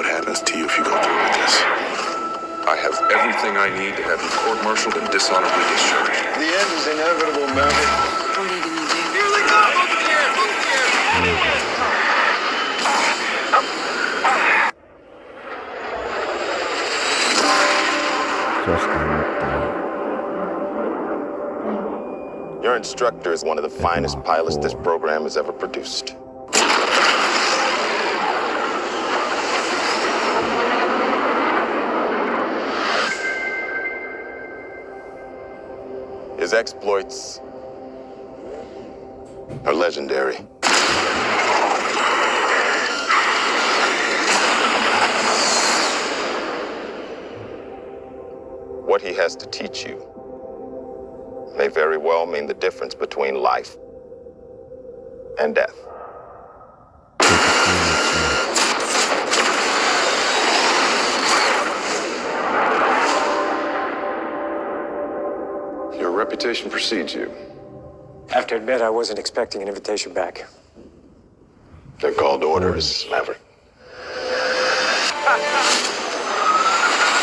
what happens to you if you go through with this. I have everything I need to have you court-martialed and dishonorably discharged. The end is inevitable, Maverick. What are you gonna do? Here they come! Look here! Look here! Just another. Your instructor is one of the finest pilots this program has ever produced. His exploits are legendary. What he has to teach you may very well mean the difference between life and death. Your reputation precedes you. I have to admit, I wasn't expecting an invitation back. They're called orders, Maverick.